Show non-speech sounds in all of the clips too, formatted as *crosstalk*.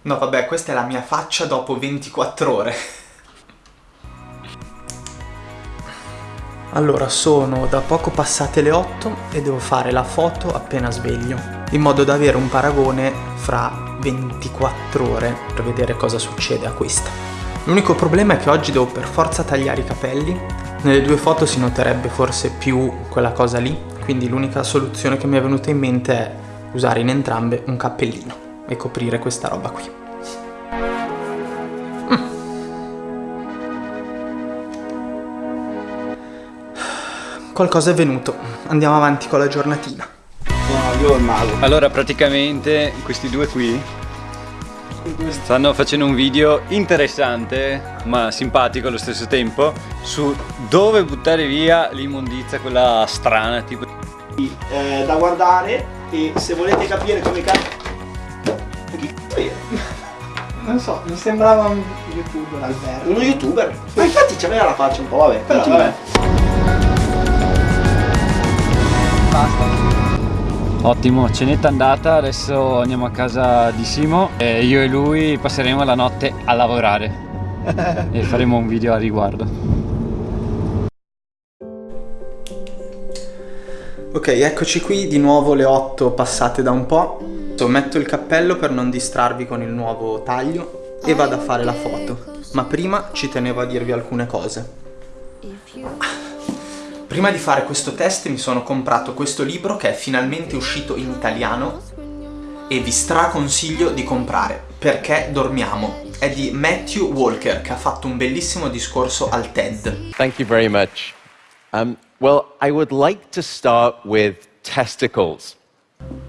No vabbè, questa è la mia faccia dopo 24 ore. Allora, sono da poco passate le 8 e devo fare la foto appena sveglio, in modo da avere un paragone fra 24 ore per vedere cosa succede a questa. L'unico problema è che oggi devo per forza tagliare i capelli, nelle due foto si noterebbe forse più quella cosa lì, quindi l'unica soluzione che mi è venuta in mente è usare in entrambe un cappellino e coprire questa roba qui. qualcosa è venuto. Andiamo avanti con la giornatina. No, io il mago. Allora, praticamente questi due qui stanno facendo un video interessante, ma simpatico allo stesso tempo, su dove buttare via l'immondizia, quella strana, tipo... Eh, da guardare e se volete capire come cazzo... Che cazzo Non so, mi sembrava un youtuber Alberto. Uno youtuber? Ma infatti c'aveva la faccia un po', vabbè. Però, vabbè. Ottimo, cenetta andata, adesso andiamo a casa di Simo e io e lui passeremo la notte a lavorare *laughs* e faremo un video a riguardo. Ok, eccoci qui, di nuovo le 8 passate da un po'. Metto il cappello per non distrarvi con il nuovo taglio e vado a fare la foto. Ma prima ci tenevo a dirvi alcune cose. Prima di fare questo test mi sono comprato questo libro che è finalmente uscito in italiano e vi straconsiglio di comprare perché dormiamo. È di Matthew Walker che ha fatto un bellissimo discorso al TED. Thank you very much. Um, well, I would like to start with testicles.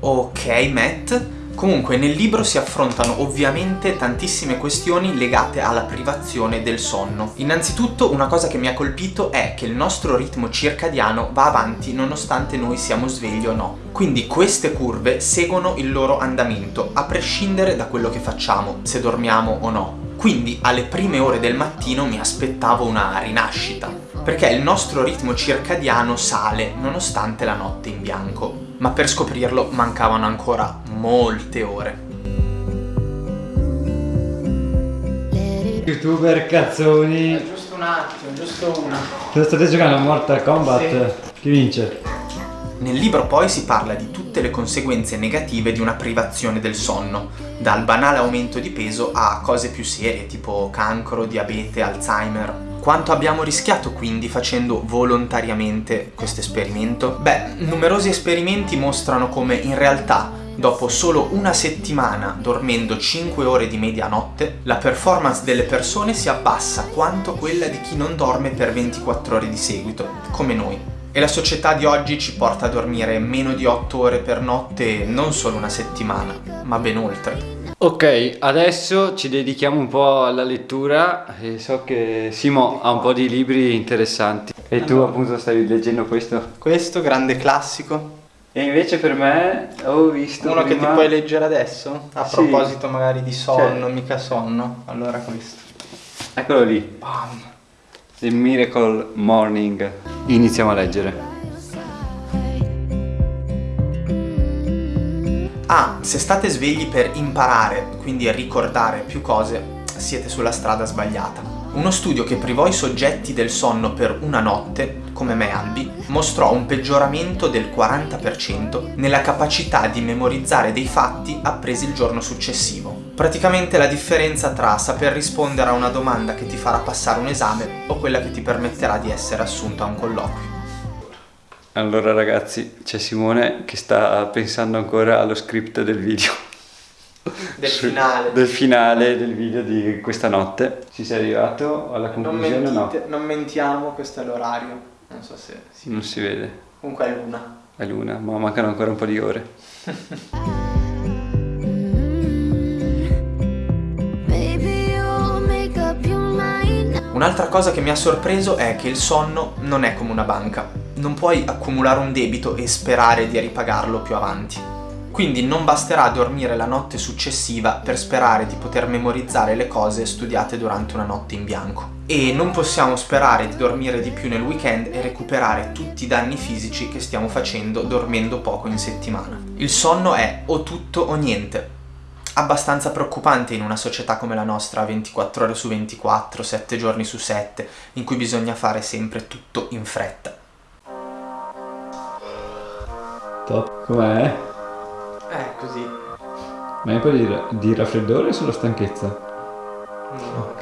Ok, Matt. Comunque nel libro si affrontano ovviamente tantissime questioni legate alla privazione del sonno. Innanzitutto una cosa che mi ha colpito è che il nostro ritmo circadiano va avanti nonostante noi siamo svegli o no. Quindi queste curve seguono il loro andamento, a prescindere da quello che facciamo, se dormiamo o no. Quindi alle prime ore del mattino mi aspettavo una rinascita, perché il nostro ritmo circadiano sale nonostante la notte in bianco ma per scoprirlo mancavano ancora molte ore. Youtuber cazzoni. È giusto un attimo, giusto una. State giocando a Mortal Kombat? Sì. Chi vince? Nel libro poi si parla di tutte le conseguenze negative di una privazione del sonno, dal banale aumento di peso a cose più serie tipo cancro, diabete, Alzheimer, quanto abbiamo rischiato quindi facendo volontariamente questo esperimento? Beh, numerosi esperimenti mostrano come in realtà dopo solo una settimana dormendo 5 ore di media notte, la performance delle persone si abbassa quanto quella di chi non dorme per 24 ore di seguito, come noi. E la società di oggi ci porta a dormire meno di 8 ore per notte non solo una settimana, ma ben oltre. Ok, adesso ci dedichiamo un po' alla lettura e so che Simo ha un po' di libri interessanti e tu appunto stai leggendo questo. Questo, grande classico. E invece per me ho visto Uno prima... che ti puoi leggere adesso? A sì. proposito magari di sonno, cioè... mica sonno. Allora questo. Eccolo lì. Bam. The Miracle Morning. Iniziamo a leggere. Ah, se state svegli per imparare, quindi ricordare più cose, siete sulla strada sbagliata. Uno studio che privò i soggetti del sonno per una notte, come me Albi, mostrò un peggioramento del 40% nella capacità di memorizzare dei fatti appresi il giorno successivo. Praticamente la differenza tra saper rispondere a una domanda che ti farà passare un esame o quella che ti permetterà di essere assunto a un colloquio. Allora ragazzi, c'è Simone che sta pensando ancora allo script del video. Del finale. Del finale del video di questa notte. Ci sei arrivato alla conclusione non mentite, no? Non mentiamo, questo è l'orario. Non so se si Non si vede. Comunque è l'una. È l'una, ma mancano ancora un po' di ore. *laughs* Un'altra cosa che mi ha sorpreso è che il sonno non è come una banca non puoi accumulare un debito e sperare di ripagarlo più avanti. Quindi non basterà dormire la notte successiva per sperare di poter memorizzare le cose studiate durante una notte in bianco. E non possiamo sperare di dormire di più nel weekend e recuperare tutti i danni fisici che stiamo facendo dormendo poco in settimana. Il sonno è o tutto o niente. Abbastanza preoccupante in una società come la nostra, 24 ore su 24, 7 giorni su 7, in cui bisogna fare sempre tutto in fretta. Top, com'è? Eh, così. Ma è un po' di, di raffreddore o solo stanchezza? No,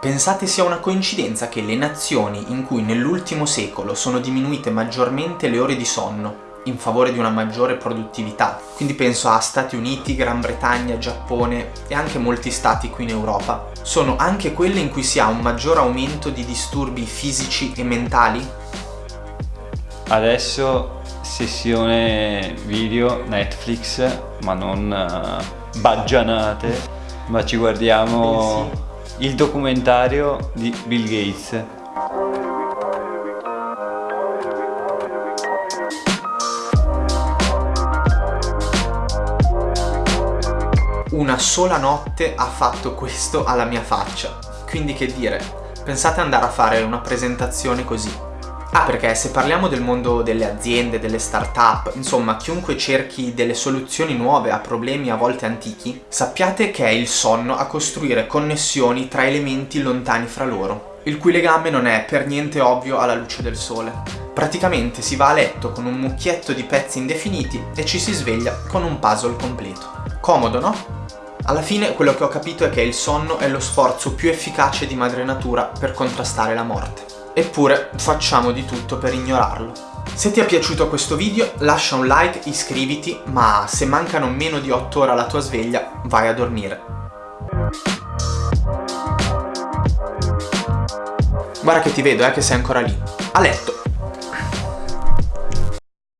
Pensate sia una coincidenza che le nazioni in cui nell'ultimo secolo sono diminuite maggiormente le ore di sonno in favore di una maggiore produttività. Quindi penso a Stati Uniti, Gran Bretagna, Giappone e anche molti stati qui in Europa. Sono anche quelle in cui si ha un maggior aumento di disturbi fisici e mentali? Adesso sessione video Netflix, ma non uh, baggianate, ma ci guardiamo il documentario di Bill Gates una sola notte ha fatto questo alla mia faccia. Quindi che dire, pensate andare a fare una presentazione così. Ah, perché se parliamo del mondo delle aziende, delle start-up, insomma, chiunque cerchi delle soluzioni nuove a problemi a volte antichi, sappiate che è il sonno a costruire connessioni tra elementi lontani fra loro, il cui legame non è per niente ovvio alla luce del sole. Praticamente si va a letto con un mucchietto di pezzi indefiniti e ci si sveglia con un puzzle completo. Comodo, no? Alla fine quello che ho capito è che il sonno è lo sforzo più efficace di madre natura per contrastare la morte. Eppure facciamo di tutto per ignorarlo. Se ti è piaciuto questo video lascia un like, iscriviti, ma se mancano meno di 8 ore alla tua sveglia vai a dormire. Guarda che ti vedo, eh, che sei ancora lì. A letto!